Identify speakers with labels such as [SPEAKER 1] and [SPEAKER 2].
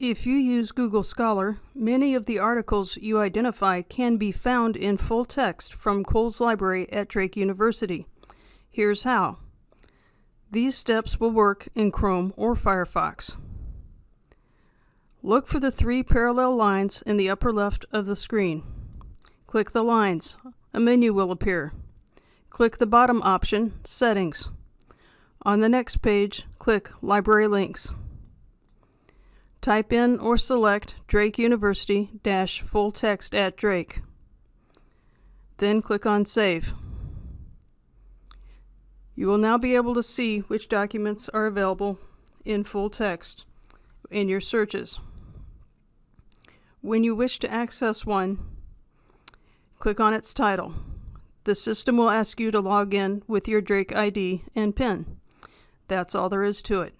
[SPEAKER 1] If you use Google Scholar, many of the articles you identify can be found in full text from Cowles Library at Drake University. Here's how. These steps will work in Chrome or Firefox. Look for the three parallel lines in the upper left of the screen. Click the lines. A menu will appear. Click the bottom option, Settings. On the next page, click Library Links. Type in or select Drake University dash full text at Drake. Then click on Save. You will now be able to see which documents are available in full text in your searches. When you wish to access one, click on its title. The system will ask you to log in with your Drake ID and PIN. That's all there is to it.